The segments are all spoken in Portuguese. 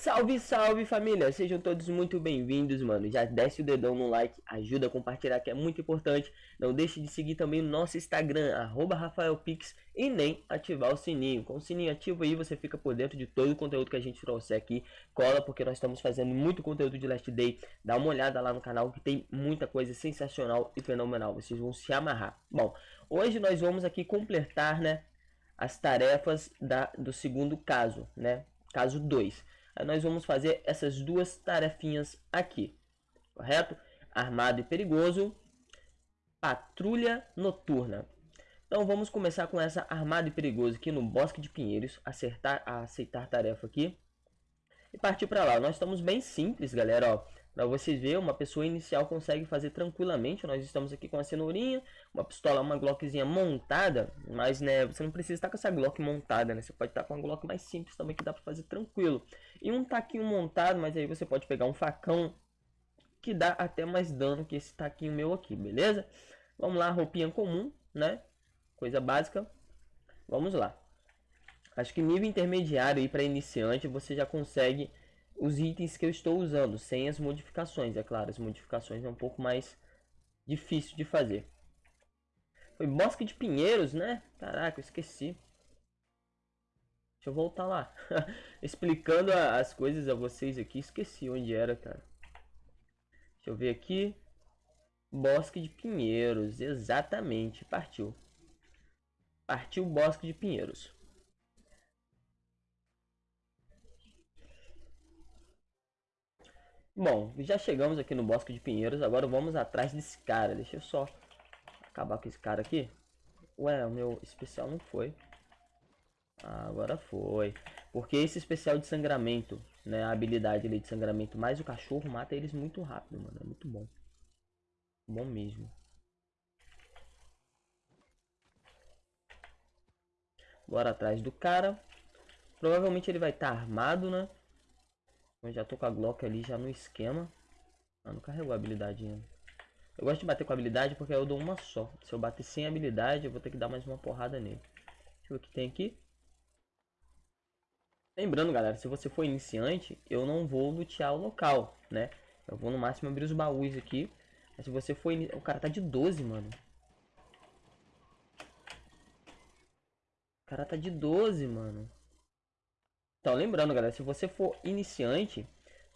Salve, salve família, sejam todos muito bem-vindos, mano. Já desce o dedão no like, ajuda a compartilhar que é muito importante. Não deixe de seguir também o nosso Instagram, RafaelPix, e nem ativar o sininho. Com o sininho ativo aí, você fica por dentro de todo o conteúdo que a gente trouxe aqui. Cola, porque nós estamos fazendo muito conteúdo de Last Day. Dá uma olhada lá no canal que tem muita coisa sensacional e fenomenal. Vocês vão se amarrar. Bom, hoje nós vamos aqui completar, né, as tarefas da, do segundo caso, né, caso 2 nós vamos fazer essas duas tarefinhas aqui, correto? Armado e perigoso, patrulha noturna. Então vamos começar com essa armado e perigoso aqui no Bosque de Pinheiros, acertar, aceitar tarefa aqui e partir para lá. Nós estamos bem simples, galera, ó. Para vocês verem, uma pessoa inicial consegue fazer tranquilamente. Nós estamos aqui com a cenourinha, uma pistola, uma Glockzinha montada. Mas, né, você não precisa estar com essa Glock montada, né? Você pode estar com uma Glock mais simples também, que dá para fazer tranquilo. E um taquinho montado, mas aí você pode pegar um facão que dá até mais dano que esse taquinho meu aqui, beleza? Vamos lá, roupinha comum, né? Coisa básica. Vamos lá. Acho que nível intermediário aí para iniciante você já consegue os itens que eu estou usando, sem as modificações, é claro, as modificações é um pouco mais difícil de fazer. Foi Bosque de Pinheiros, né? Caraca, eu esqueci. Deixa eu voltar lá. Explicando a, as coisas a vocês aqui, esqueci onde era, cara. Deixa eu ver aqui. Bosque de Pinheiros, exatamente, partiu. Partiu Bosque de Pinheiros. Bom, já chegamos aqui no Bosque de Pinheiros, agora vamos atrás desse cara. Deixa eu só acabar com esse cara aqui. Ué, o meu especial não foi. Ah, agora foi. Porque esse especial de sangramento, né, a habilidade ali de sangramento, mais o cachorro mata eles muito rápido, mano. É muito bom. Bom mesmo. Bora atrás do cara. Provavelmente ele vai estar tá armado, né? Eu já tô com a Glock ali já no esquema. Ah, não carregou a habilidade ainda. Eu gosto de bater com habilidade porque eu dou uma só. Se eu bater sem habilidade, eu vou ter que dar mais uma porrada nele. Deixa eu ver o que tem aqui. Lembrando, galera, se você for iniciante, eu não vou lutear o local, né? Eu vou no máximo abrir os baús aqui. Mas se você for... O cara tá de 12, mano. O cara tá de 12, mano. Então, lembrando, galera, se você for iniciante,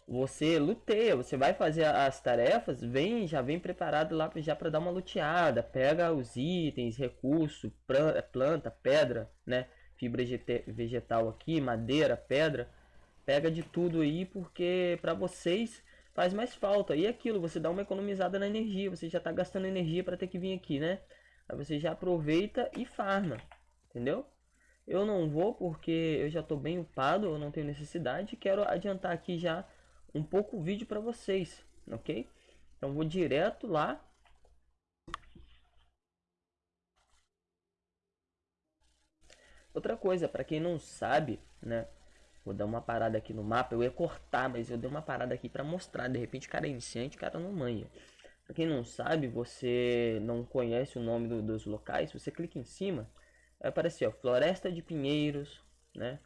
você luteia, você vai fazer as tarefas, vem já vem preparado lá já para dar uma luteada, pega os itens, recurso, planta, pedra, né, fibra vegetal aqui, madeira, pedra, pega de tudo aí porque para vocês faz mais falta. E aquilo, você dá uma economizada na energia, você já está gastando energia para ter que vir aqui, né? Aí você já aproveita e farma, entendeu? Eu não vou porque eu já estou bem upado, eu não tenho necessidade. Quero adiantar aqui já um pouco o vídeo para vocês, ok? Então vou direto lá. Outra coisa, para quem não sabe, né? Vou dar uma parada aqui no mapa. Eu ia cortar, mas eu dei uma parada aqui para mostrar. De repente, cara é iniciante, cara não manha. Para quem não sabe, você não conhece o nome do, dos locais, você clica em cima vai aparecer ó, floresta de pinheiros, né?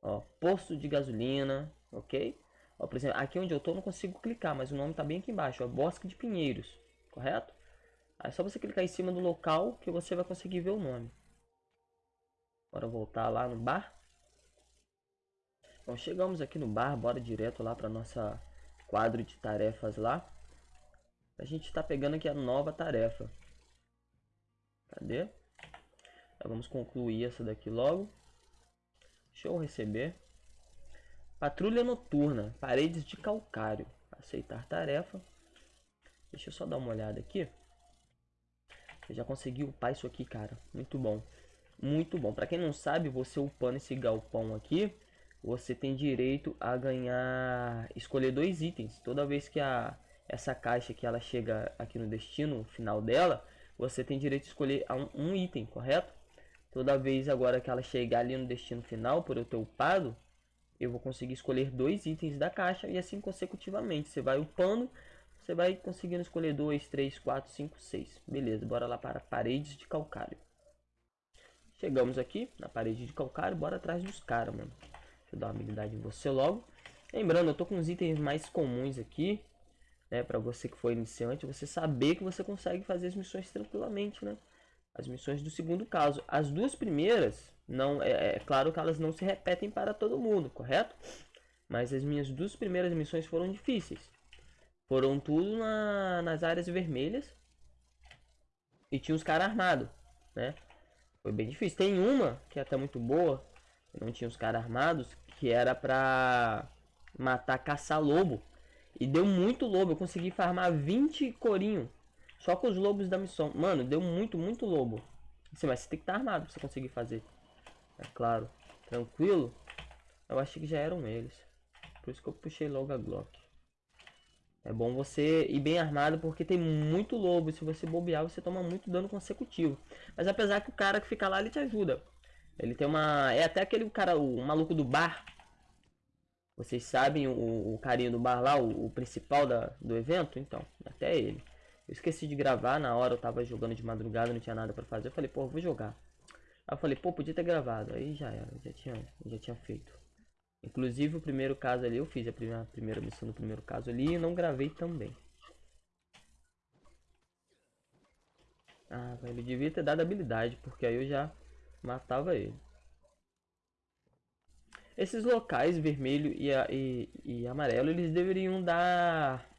Ó, posto de gasolina, ok? Ó, por exemplo, aqui onde eu tô não consigo clicar, mas o nome tá bem aqui embaixo, ó, bosque de pinheiros, correto? Aí é só você clicar em cima do local que você vai conseguir ver o nome. Bora voltar lá no bar. Então chegamos aqui no bar, bora direto lá para nossa quadro de tarefas lá. A gente está pegando aqui a nova tarefa. Cadê? Vamos concluir essa daqui logo. Show receber. Patrulha noturna, paredes de calcário. Aceitar tarefa. Deixa eu só dar uma olhada aqui. Eu já consegui upar isso aqui, cara. Muito bom. Muito bom. Para quem não sabe, você upando esse galpão aqui, você tem direito a ganhar, escolher dois itens. Toda vez que a essa caixa que ela chega aqui no destino final dela, você tem direito a escolher um item, correto? Toda vez agora que ela chegar ali no destino final, por eu ter upado, eu vou conseguir escolher dois itens da caixa e assim consecutivamente. Você vai upando, você vai conseguindo escolher 2, 3, 4, 5, 6. Beleza, bora lá para paredes de calcário. Chegamos aqui na parede de calcário, bora atrás dos caras, mano. Deixa eu dar uma habilidade em você logo. Lembrando, eu tô com os itens mais comuns aqui, né? Pra você que for iniciante, você saber que você consegue fazer as missões tranquilamente, né? As missões do segundo caso. As duas primeiras, não é, é claro que elas não se repetem para todo mundo, correto? Mas as minhas duas primeiras missões foram difíceis. Foram tudo na, nas áreas vermelhas. E tinha uns caras armados, né? Foi bem difícil. Tem uma, que é até muito boa, não tinha os caras armados, que era pra matar caça-lobo. E deu muito lobo. Eu consegui farmar 20 corinho. Só com os lobos da missão. Mano, deu muito, muito lobo. Assim, mas você tem que estar armado pra você conseguir fazer. É claro. Tranquilo. Eu achei que já eram eles. Por isso que eu puxei logo a Glock. É bom você ir bem armado porque tem muito lobo. Se você bobear, você toma muito dano consecutivo. Mas apesar que o cara que fica lá, ele te ajuda. Ele tem uma... É até aquele cara, o maluco do bar. Vocês sabem o, o carinha do bar lá, o, o principal da, do evento? Então, até ele. Eu esqueci de gravar, na hora eu tava jogando de madrugada, não tinha nada pra fazer. Eu falei, pô, vou jogar. Aí eu falei, pô, podia ter gravado. Aí já era, já tinha, já tinha feito. Inclusive o primeiro caso ali, eu fiz a primeira, a primeira missão do primeiro caso ali e não gravei também. Ah, ele devia ter dado habilidade, porque aí eu já matava ele. Esses locais, vermelho e, e, e amarelo, eles deveriam dar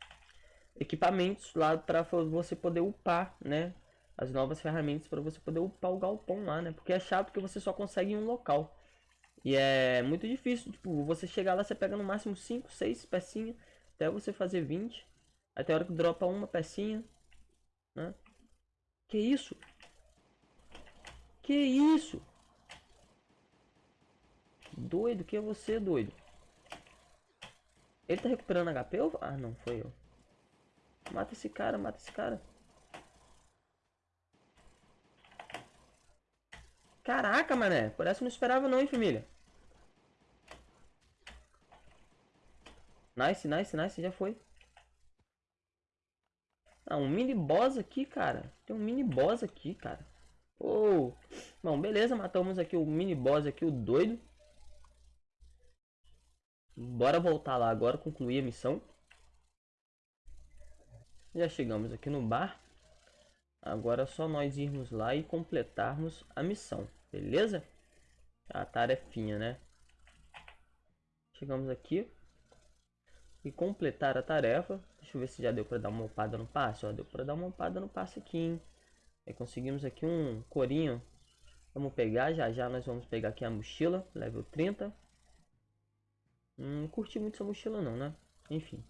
equipamentos lá para você poder upar, né? As novas ferramentas para você poder upar o galpão lá, né? Porque é chato que você só consegue em um local. E é muito difícil, tipo, você chegar lá, você pega no máximo 5, 6 pecinhas, até você fazer 20. Até a hora que dropa uma pecinha, né? Que isso? Que isso? Doido, que é você, doido? Ele tá recuperando HP ou... Ah, não, foi eu. Mata esse cara, mata esse cara. Caraca, mané. Por essa eu não esperava não, hein, família. Nice, nice, nice. Já foi. Ah, um mini boss aqui, cara. Tem um mini boss aqui, cara. Oh. Bom, beleza. Matamos aqui o mini boss aqui, o doido. Bora voltar lá agora, concluir a missão. Já chegamos aqui no bar. Agora é só nós irmos lá e completarmos a missão, beleza? A tarefinha, né? Chegamos aqui. E completar a tarefa. Deixa eu ver se já deu para dar uma opada no passe. Ó, deu para dar uma opada no passe aqui, hein? Aí conseguimos aqui um corinho. Vamos pegar, já já nós vamos pegar aqui a mochila, level 30. Hum, não curti muito essa mochila não, né? Enfim.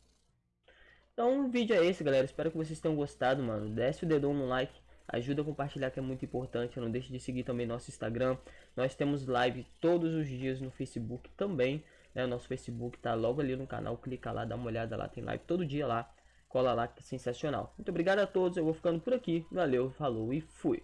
Então o vídeo é esse, galera. Espero que vocês tenham gostado, mano. Desce o dedão no like. Ajuda a compartilhar que é muito importante. Não deixe de seguir também nosso Instagram. Nós temos live todos os dias no Facebook também. Né? O nosso Facebook tá logo ali no canal. Clica lá, dá uma olhada lá. Tem live todo dia lá. Cola lá que é sensacional. Muito obrigado a todos. Eu vou ficando por aqui. Valeu, falou e fui.